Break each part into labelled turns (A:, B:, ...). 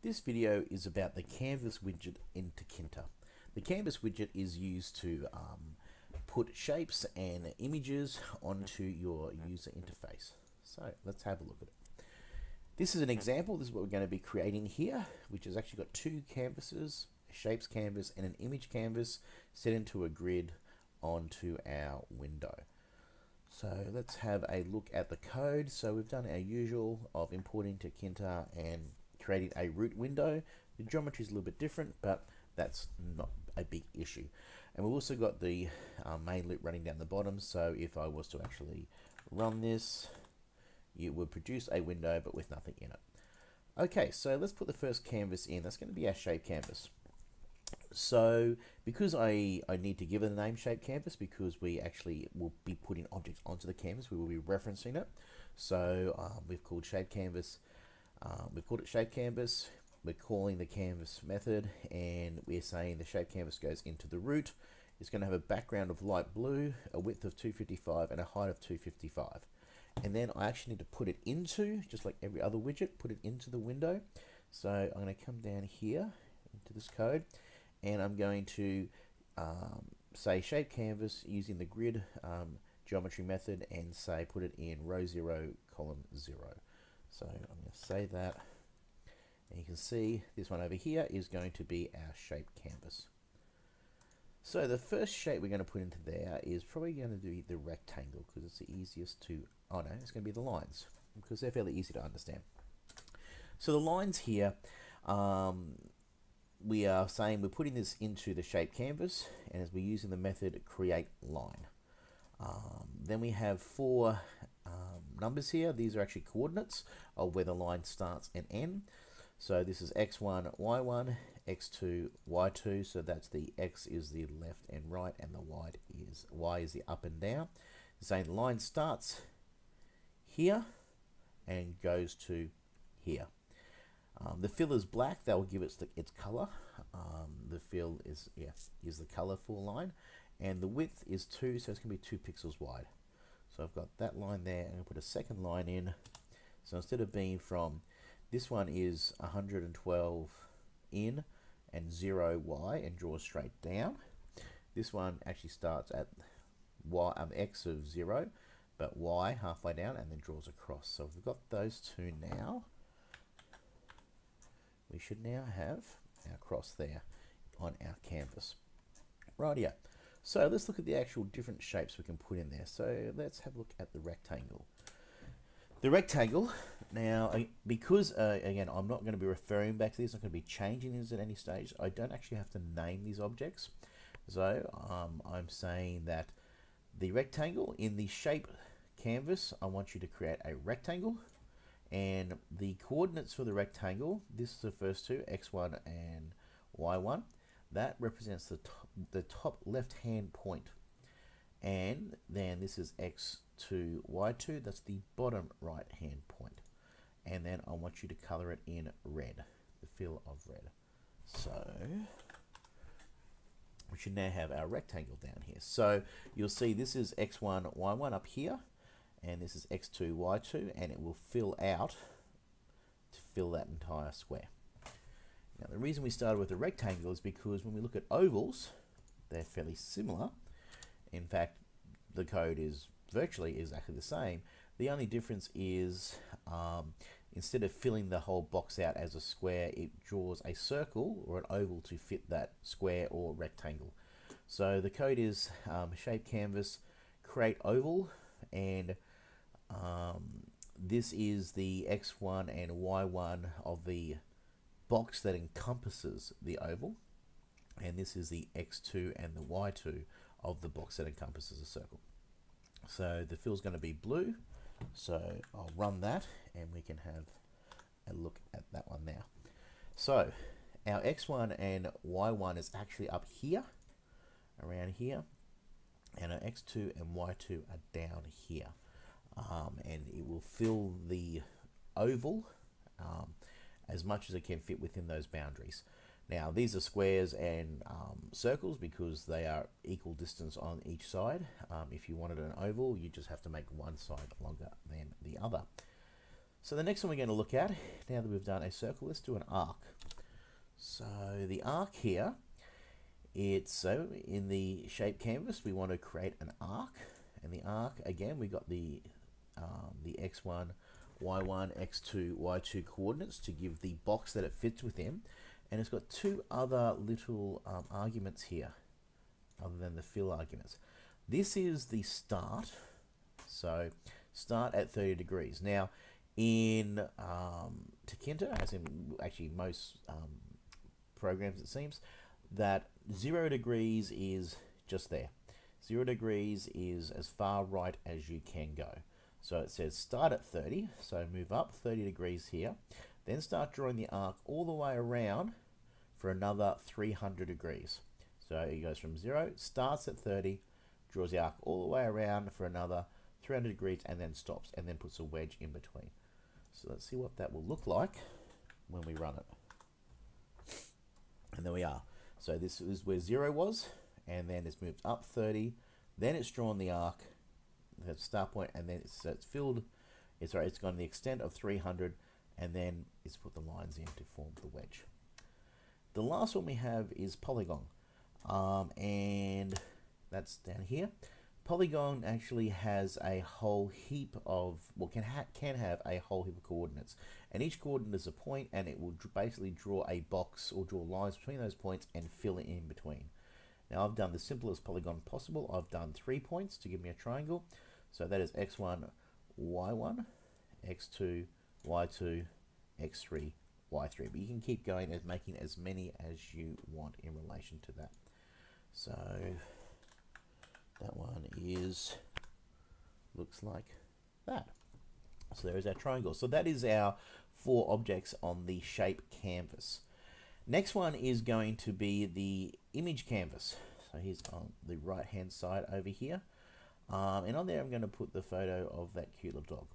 A: This video is about the Canvas widget in Tkinter. The Canvas widget is used to um, put shapes and images onto your user interface. So let's have a look at it. This is an example. This is what we're going to be creating here, which has actually got two canvases, a shapes canvas and an image canvas set into a grid onto our window. So let's have a look at the code. So we've done our usual of importing to Tkinter and creating a root window. The geometry is a little bit different, but that's not a big issue. And we've also got the uh, main loop running down the bottom. So if I was to actually run this, it would produce a window, but with nothing in it. Okay, so let's put the first canvas in. That's going to be our shape canvas. So because I, I need to give it a name shape canvas because we actually will be putting objects onto the canvas, we will be referencing it. So um, we've called shape canvas um, we've called it shape canvas. We're calling the canvas method and we're saying the shape canvas goes into the root. It's going to have a background of light blue, a width of 255 and a height of 255. And then I actually need to put it into, just like every other widget, put it into the window. So I'm going to come down here into this code and I'm going to um, say shape canvas using the grid um, geometry method and say put it in row 0 column 0 so I'm going to say that. And you can see this one over here is going to be our shape canvas. So the first shape we're going to put into there is probably going to be the rectangle because it's the easiest to, oh no, it's going to be the lines because they're fairly easy to understand. So the lines here, um, we are saying we're putting this into the shape canvas and as we're using the method create line. Um, then we have four um, numbers here. These are actually coordinates of where the line starts and ends. So this is x1, y1, x2, y2. So that's the x is the left and right, and the y is y is the up and down. The line starts here and goes to here. Um, the fill is black. That will give it its color. Um, the fill is yeah is the color for line, and the width is two, so it's going to be two pixels wide. So I've got that line there. And I'm put a second line in. So instead of being from, this one is 112 in and 0 y and draws straight down. This one actually starts at y um, x of 0 but y halfway down and then draws across. So we've got those two now. We should now have our cross there on our canvas. Rightio. So let's look at the actual different shapes we can put in there. So let's have a look at the rectangle. The rectangle, now because uh, again I'm not going to be referring back to this, I'm going to be changing this at any stage. I don't actually have to name these objects. So um, I'm saying that the rectangle in the shape canvas, I want you to create a rectangle and the coordinates for the rectangle, this is the first two, x1 and y1 that represents the top, the top left hand point. And then this is x2 y2 that's the bottom right hand point. And then I want you to color it in red the fill of red. So we should now have our rectangle down here. So you'll see this is x1 y1 up here and this is x2 y2 and it will fill out to fill that entire square now the reason we started with a rectangle is because when we look at ovals, they're fairly similar. In fact, the code is virtually exactly the same. The only difference is um, instead of filling the whole box out as a square, it draws a circle or an oval to fit that square or rectangle. So the code is um, shape canvas, create oval, and um, this is the x1 and y1 of the box that encompasses the oval and this is the x2 and the y2 of the box that encompasses a circle. So the fill is going to be blue, so I'll run that and we can have a look at that one now. So our x1 and y1 is actually up here, around here, and our x2 and y2 are down here. Um, and it will fill the oval um, as much as it can fit within those boundaries. Now these are squares and um, circles because they are equal distance on each side. Um, if you wanted an oval, you just have to make one side longer than the other. So the next one we're going to look at, now that we've done a circle, let's do an arc. So the arc here, it's so in the shape canvas, we want to create an arc. And the arc, again, we got the, um, the x1, y1, x2, y2 coordinates to give the box that it fits within. And it's got two other little um, arguments here, other than the fill arguments. This is the start. So start at 30 degrees. Now, in um, as in actually most um, programs it seems, that 0 degrees is just there. 0 degrees is as far right as you can go. So it says start at 30, so move up 30 degrees here, then start drawing the arc all the way around for another 300 degrees. So it goes from 0, starts at 30, draws the arc all the way around for another 300 degrees and then stops and then puts a wedge in between. So let's see what that will look like when we run it. And there we are. So this is where 0 was, and then it's moved up 30, then it's drawn the arc, the start point, and then it's, it's filled, it's, right, it's gone the extent of 300, and then it's put the lines in to form the wedge. The last one we have is polygon, um, and that's down here. Polygon actually has a whole heap of, well, can, ha can have a whole heap of coordinates. And each coordinate is a point, and it will basically draw a box or draw lines between those points and fill it in between. Now I've done the simplest polygon possible. I've done three points to give me a triangle. So that is x1, y1, x2, y2, x3, y3. But you can keep going as making as many as you want in relation to that. So that one is, looks like that. So there is our triangle. So that is our four objects on the shape canvas. Next one is going to be the image canvas. So here's on the right hand side over here. Um, and on there I'm going to put the photo of that cute little dog.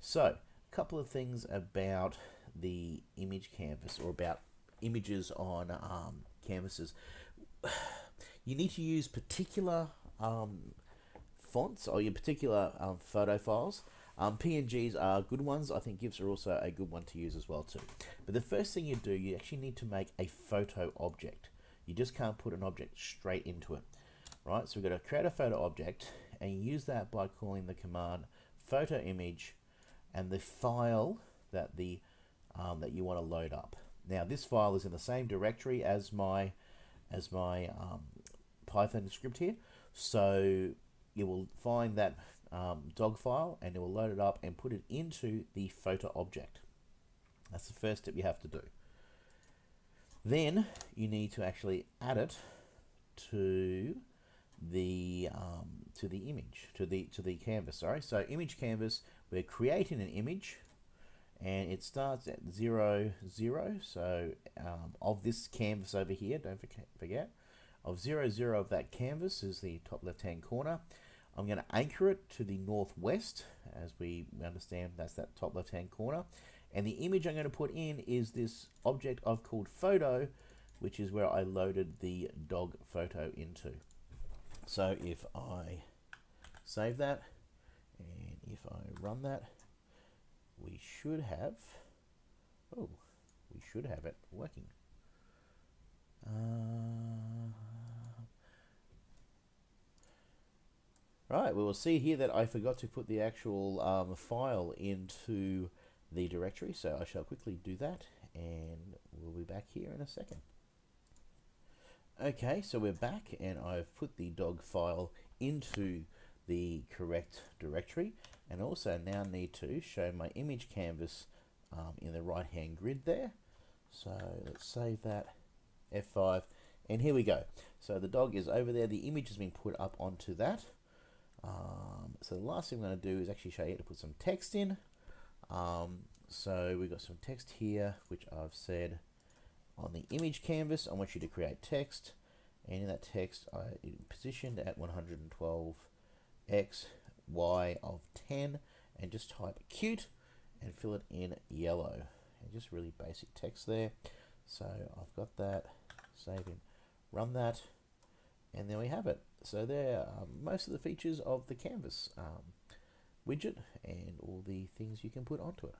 A: So a couple of things about the image canvas or about images on um, canvases. You need to use particular um, fonts or your particular um, photo files. Um, PNGs are good ones. I think GIFs are also a good one to use as well too. But the first thing you do, you actually need to make a photo object. You just can't put an object straight into it. Right, so we've got to create a photo object and use that by calling the command photo image and the file that the um, that you want to load up. Now this file is in the same directory as my as my um, Python script here. So you will find that um, dog file and it will load it up and put it into the photo object. That's the first step you have to do. Then you need to actually add it to the um, to the image to the to the canvas. Sorry, so image canvas. We're creating an image, and it starts at zero zero. So um, of this canvas over here, don't forget of 0, 0 of that canvas is the top left hand corner. I'm going to anchor it to the northwest as we understand that's that top left hand corner. And the image I'm going to put in is this object I've called photo, which is where I loaded the dog photo into. So if I save that and if I run that, we should have, oh, we should have it working. Uh, right, we will see here that I forgot to put the actual um, file into the directory, so I shall quickly do that, and we'll be back here in a second. Okay, so we're back, and I've put the dog file into the correct directory, and also now need to show my image canvas um, in the right hand grid there. So let's save that F5, and here we go. So the dog is over there. The image has been put up onto that. Um, so the last thing I'm going to do is actually show you how to put some text in. Um, so we've got some text here, which I've said on the image canvas, I want you to create text. And in that text, I positioned at 112 x, y of 10, and just type cute and fill it in yellow. And just really basic text there. So I've got that save and run that and there we have it so there are most of the features of the canvas um, widget and all the things you can put onto it